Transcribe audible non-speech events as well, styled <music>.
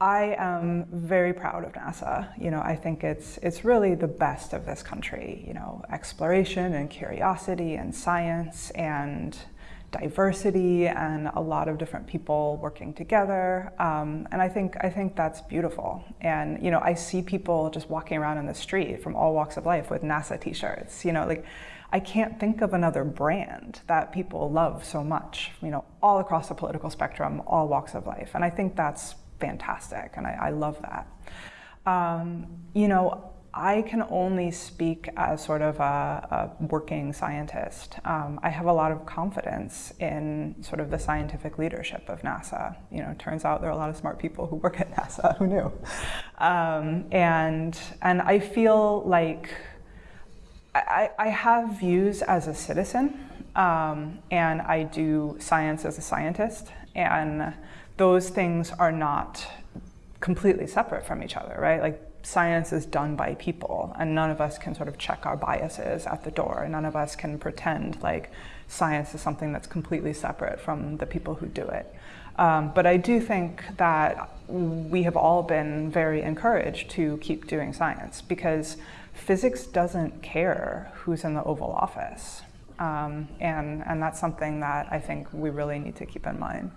I am very proud of NASA. You know, I think it's it's really the best of this country. You know, exploration and curiosity and science and diversity and a lot of different people working together. Um, and I think I think that's beautiful. And you know, I see people just walking around in the street from all walks of life with NASA T-shirts. You know, like I can't think of another brand that people love so much. You know, all across the political spectrum, all walks of life. And I think that's fantastic, and I, I love that. Um, you know, I can only speak as sort of a, a working scientist. Um, I have a lot of confidence in sort of the scientific leadership of NASA. You know, turns out there are a lot of smart people who work at <laughs> NASA. Who knew? Um, and and I feel like I, I have views as a citizen, um, and I do science as a scientist, and those things are not completely separate from each other, right? Like science is done by people and none of us can sort of check our biases at the door. None of us can pretend like science is something that's completely separate from the people who do it. Um, but I do think that we have all been very encouraged to keep doing science because physics doesn't care who's in the Oval Office. Um, and, and that's something that I think we really need to keep in mind.